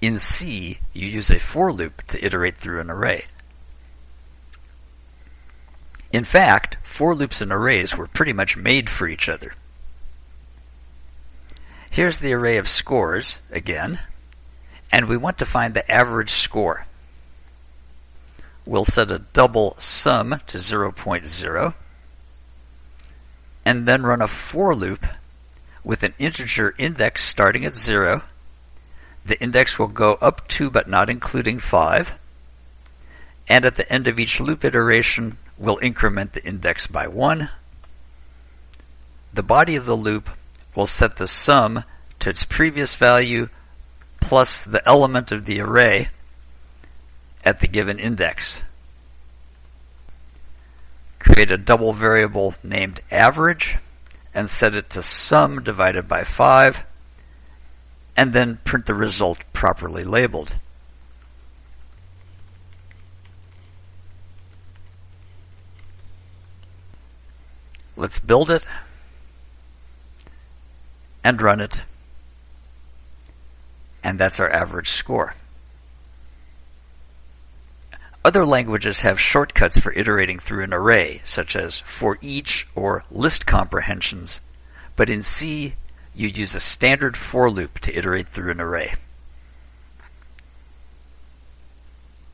In C, you use a for loop to iterate through an array. In fact, for loops and arrays were pretty much made for each other. Here's the array of scores, again, and we want to find the average score. We'll set a double sum to 0.0, and then run a for loop with an integer index starting at 0. The index will go up to but not including 5, and at the end of each loop iteration, we'll increment the index by 1. The body of the loop will set the sum to its previous value plus the element of the array at the given index. Create a double variable named average and set it to sum divided by 5 and then print the result properly labeled. Let's build it and run it. And that's our average score. Other languages have shortcuts for iterating through an array, such as for each or list comprehensions, but in C, you use a standard for loop to iterate through an array.